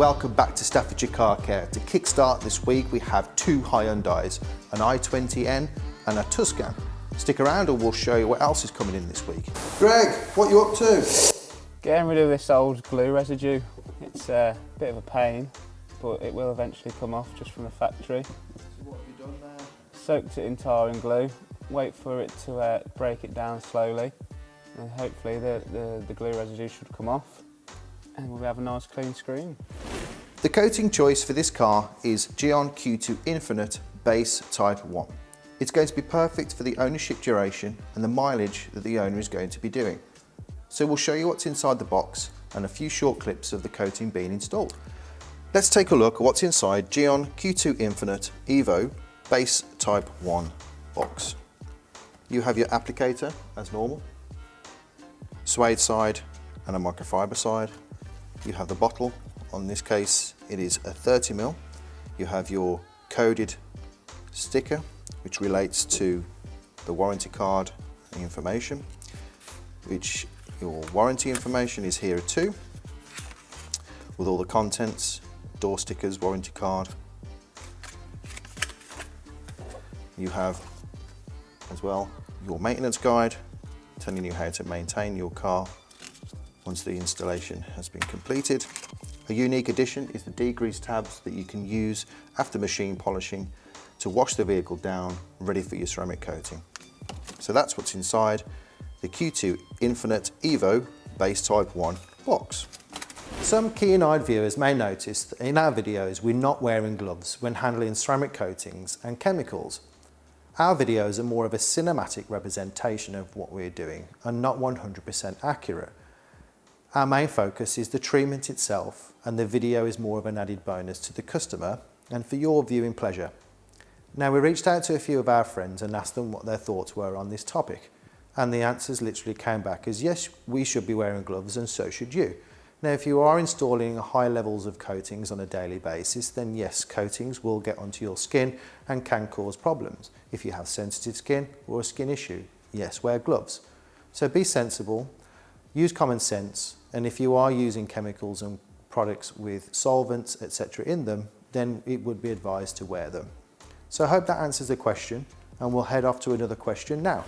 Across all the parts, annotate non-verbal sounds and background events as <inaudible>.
welcome back to Staffordshire Car Care. To kickstart this week we have two Hyundais, an i20N and a Tucson. Stick around and we'll show you what else is coming in this week. Greg, what you up to? Getting rid of this old glue residue. It's a bit of a pain, but it will eventually come off just from the factory. So what have you done there? Soaked it in tar and glue, wait for it to uh, break it down slowly, and hopefully the, the, the glue residue should come off, and we'll have a nice clean screen. The coating choice for this car is Gyeon Q2 Infinite Base Type 1. It's going to be perfect for the ownership duration and the mileage that the owner is going to be doing. So we'll show you what's inside the box and a few short clips of the coating being installed. Let's take a look at what's inside Gyeon Q2 Infinite Evo Base Type 1 box. You have your applicator as normal, suede side and a microfiber side. You have the bottle, on this case it is a 30ml. You have your coded sticker which relates to the warranty card information, which your warranty information is here too, with all the contents, door stickers, warranty card. You have as well your maintenance guide telling you how to maintain your car once the installation has been completed. A unique addition is the degrease tabs that you can use after machine polishing to wash the vehicle down, ready for your ceramic coating. So that's what's inside the Q2 Infinite Evo Base Type 1 box. Some keen-eyed viewers may notice that in our videos we're not wearing gloves when handling ceramic coatings and chemicals. Our videos are more of a cinematic representation of what we're doing and not 100% accurate. Our main focus is the treatment itself and the video is more of an added bonus to the customer and for your viewing pleasure. Now we reached out to a few of our friends and asked them what their thoughts were on this topic. And the answers literally came back as yes, we should be wearing gloves and so should you. Now if you are installing high levels of coatings on a daily basis, then yes, coatings will get onto your skin and can cause problems. If you have sensitive skin or a skin issue, yes, wear gloves. So be sensible, use common sense, and if you are using chemicals and products with solvents, etc. in them, then it would be advised to wear them. So I hope that answers the question and we'll head off to another question now.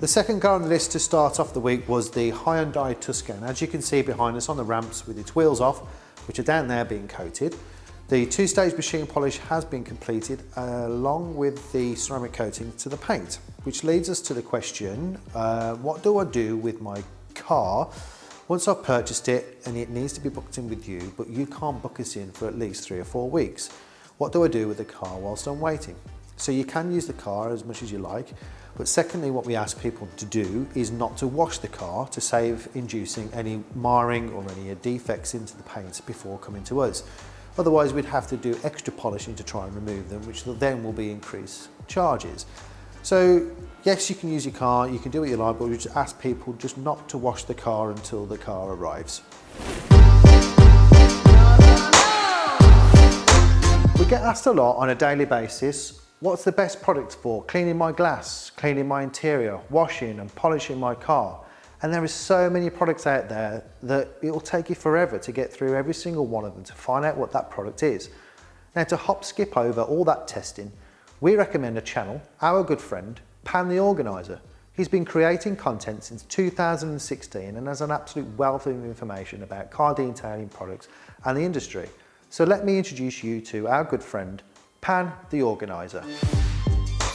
The second car on the list to start off the week was the Hyundai Tucson. As you can see behind us on the ramps with its wheels off, which are down there being coated. The two-stage machine polish has been completed uh, along with the ceramic coating to the paint, which leads us to the question, uh, what do I do with my car once I've purchased it and it needs to be booked in with you, but you can't book us in for at least three or four weeks? What do I do with the car whilst I'm waiting? So you can use the car as much as you like, but secondly, what we ask people to do is not to wash the car to save inducing any marring or any defects into the paint before coming to us. Otherwise, we'd have to do extra polishing to try and remove them, which then will be increased charges. So yes, you can use your car, you can do what you like, but we just ask people just not to wash the car until the car arrives. We get asked a lot on a daily basis, what's the best product for cleaning my glass, cleaning my interior, washing and polishing my car? And there is so many products out there that it will take you forever to get through every single one of them to find out what that product is. Now to hop skip over all that testing, we recommend a channel, our good friend, Pan the Organiser. He's been creating content since 2016 and has an absolute wealth of information about car detailing products and the industry. So let me introduce you to our good friend, Pan the Organiser.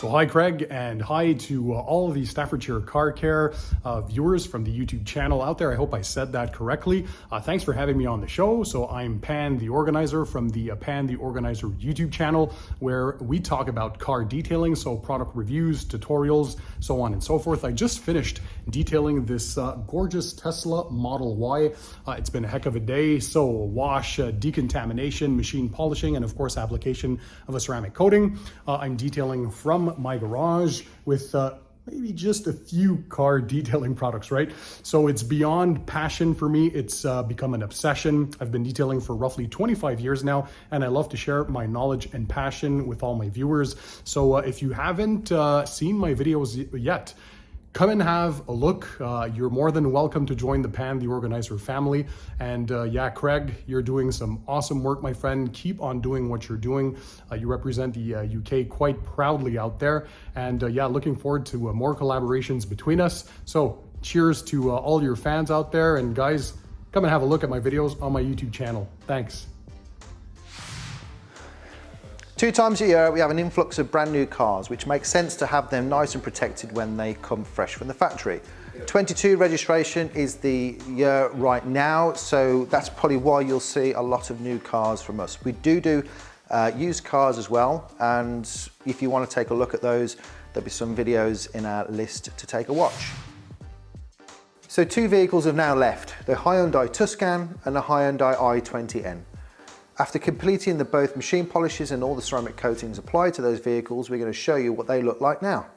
So hi Craig and hi to uh, all of the Staffordshire Car Care uh, viewers from the YouTube channel out there. I hope I said that correctly. Uh, thanks for having me on the show. So I'm Pan the Organiser from the uh, Pan the Organiser YouTube channel where we talk about car detailing, so product reviews, tutorials, so on and so forth. I just finished detailing this uh, gorgeous Tesla Model Y. Uh, it's been a heck of a day. So wash, decontamination, machine polishing, and of course application of a ceramic coating. I'm detailing from my garage with uh, maybe just a few car detailing products, right? So it's beyond passion for me. It's uh, become an obsession. I've been detailing for roughly 25 years now, and I love to share my knowledge and passion with all my viewers. So uh, if you haven't uh, seen my videos yet, come and have a look. Uh, you're more than welcome to join the PAN, the organizer family. And uh, yeah, Craig, you're doing some awesome work, my friend. Keep on doing what you're doing. Uh, you represent the UK uh, quite proudly out there. And uh, yeah, looking forward to uh, more collaborations between us. So cheers to all your fans out there. And guys, come and have a look at my videos on my YouTube channel. Thanks. Two times a year we have an influx of brand new cars which makes sense to have them nice and protected when they come fresh from the factory. 22 registration is the year right now so that's probably why you'll see a lot of new cars from us. We do do uh, used cars as well and if you want to take a look at those there'll be some videos in our list to take a watch. So two vehicles have now left, the Hyundai Tucson and the Hyundai i20N. After completing the both machine polishes and all the ceramic coatings applied to those vehicles, we're going to show you what they look like now.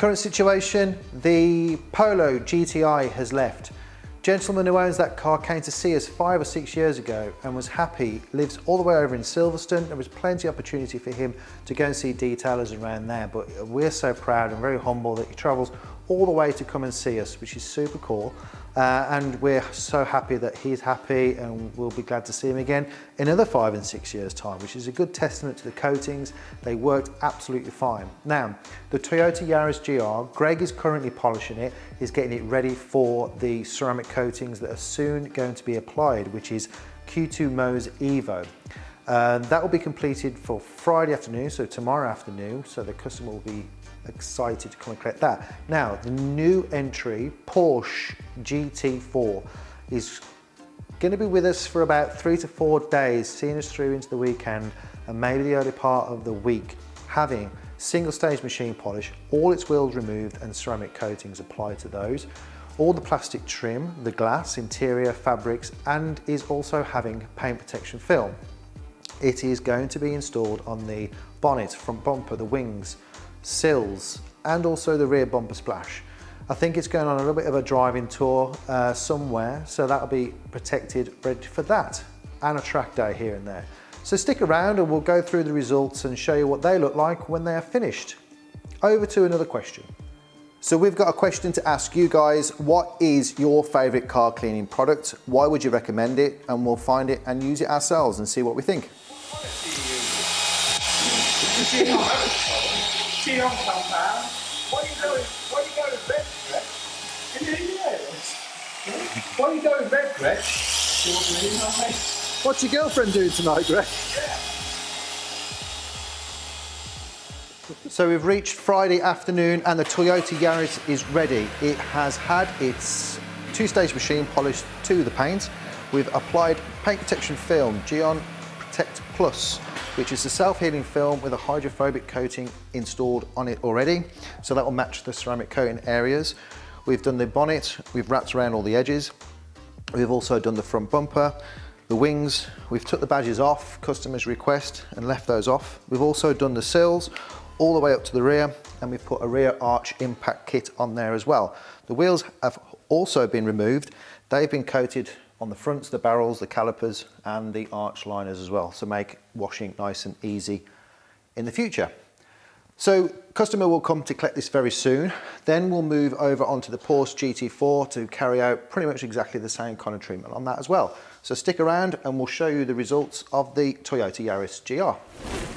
Current situation, the Polo GTI has left. Gentleman who owns that car came to see us five or six years ago and was happy, lives all the way over in Silverstone. There was plenty of opportunity for him to go and see detailers around there, but we're so proud and very humble that he travels all the way to come and see us, which is super cool. Uh, and we're so happy that he's happy and we'll be glad to see him again in another five and six years time, which is a good testament to the coatings. They worked absolutely fine. Now, the Toyota Yaris GR, Greg is currently polishing it. He's getting it ready for the ceramic coatings that are soon going to be applied, which is Q2 Mohs Evo. Uh, that will be completed for Friday afternoon, so tomorrow afternoon, so the customer will be excited to come and collect that. Now, the new entry, Porsche GT4, is going to be with us for about three to four days, seeing us through into the weekend and maybe the early part of the week, having single stage machine polish, all its wheels removed and ceramic coatings applied to those, all the plastic trim, the glass, interior, fabrics, and is also having paint protection film. It is going to be installed on the bonnet, front bumper, the wings, sills, and also the rear bumper splash. I think it's going on a little bit of a driving tour uh, somewhere, so that'll be protected, ready for that, and a track day here and there. So stick around and we'll go through the results and show you what they look like when they are finished. Over to another question. So we've got a question to ask you guys. What is your favorite car cleaning product? Why would you recommend it? And we'll find it and use it ourselves and see what we think. <laughs> Why are you going, why are you going to bed, Greg? Why are you going to bed, Greg? What's your girlfriend doing tonight, Greg? So we've reached Friday afternoon and the Toyota Yaris is ready. It has had its two-stage machine polished to the paint. We've applied paint protection film, Gyeon Protect Plus, which is a self-healing film with a hydrophobic coating installed on it already. So that will match the ceramic coating areas. We've done the bonnet, we've wrapped around all the edges. We've also done the front bumper, the wings, we've took the badges off, customer's request, and left those off. We've also done the sills all the way up to the rear, and we've put a rear arch impact kit on there as well. The wheels have also been removed. They've been coated on the fronts, the barrels, the calipers and the arch liners as well. So make washing nice and easy in the future. So customer will come to collect this very soon. Then we'll move over onto the Porsche GT4 to carry out pretty much exactly the same kind of treatment on that as well. So stick around and we'll show you the results of the Toyota Yaris GR.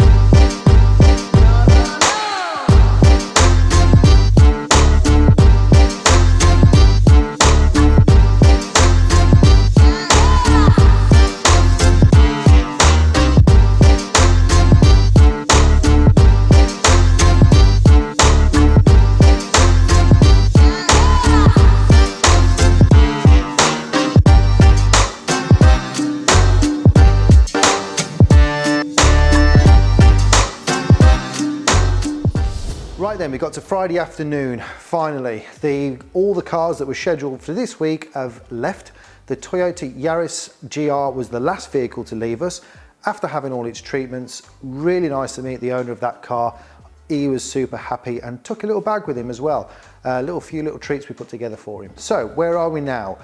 Got to Friday afternoon, finally. The, all the cars that were scheduled for this week have left. The Toyota Yaris GR was the last vehicle to leave us. After having all its treatments, really nice to meet the owner of that car. He was super happy and took a little bag with him as well. A little few little treats we put together for him. So where are we now?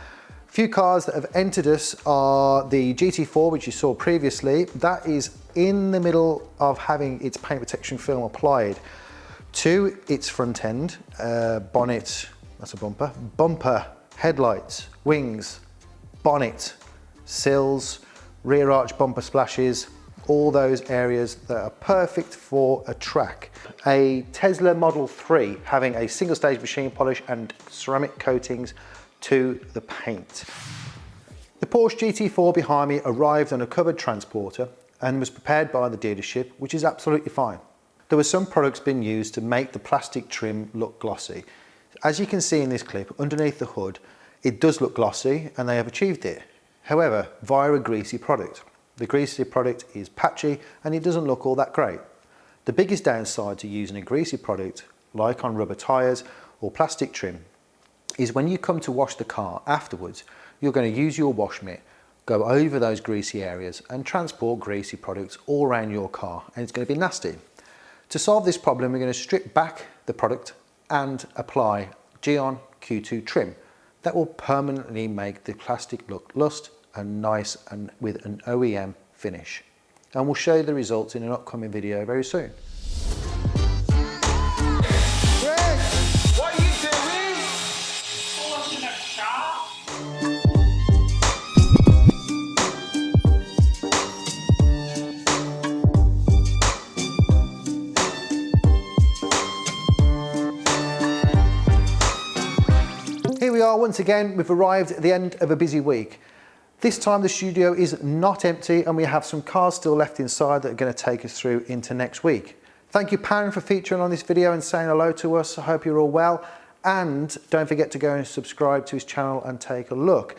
Few cars that have entered us are the GT4, which you saw previously. That is in the middle of having its paint protection film applied to its front end, uh, bonnet, that's a bumper, bumper, headlights, wings, bonnet, sills, rear arch bumper splashes, all those areas that are perfect for a track. A Tesla Model 3 having a single stage machine polish and ceramic coatings to the paint. The Porsche GT4 behind me arrived on a covered transporter and was prepared by the dealership, which is absolutely fine. There were some products being used to make the plastic trim look glossy. As you can see in this clip, underneath the hood, it does look glossy and they have achieved it. However, via a greasy product. The greasy product is patchy and it doesn't look all that great. The biggest downside to using a greasy product, like on rubber tyres or plastic trim, is when you come to wash the car afterwards, you're going to use your wash mitt, go over those greasy areas and transport greasy products all around your car and it's going to be nasty. To solve this problem, we're going to strip back the product and apply Gyeon Q2 trim. That will permanently make the plastic look lust and nice and with an OEM finish. And we'll show you the results in an upcoming video very soon. Here we are once again, we've arrived at the end of a busy week. This time the studio is not empty and we have some cars still left inside that are going to take us through into next week. Thank you Pan for featuring on this video and saying hello to us. I hope you're all well and don't forget to go and subscribe to his channel and take a look.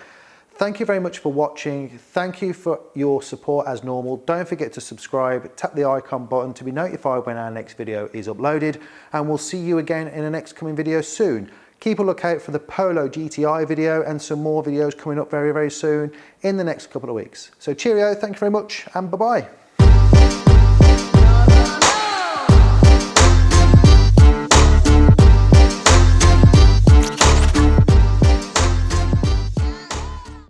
Thank you very much for watching. Thank you for your support as normal. Don't forget to subscribe, tap the icon button to be notified when our next video is uploaded and we'll see you again in the next coming video soon. Keep a lookout for the Polo GTI video and some more videos coming up very, very soon in the next couple of weeks. So cheerio, thank you very much and bye-bye.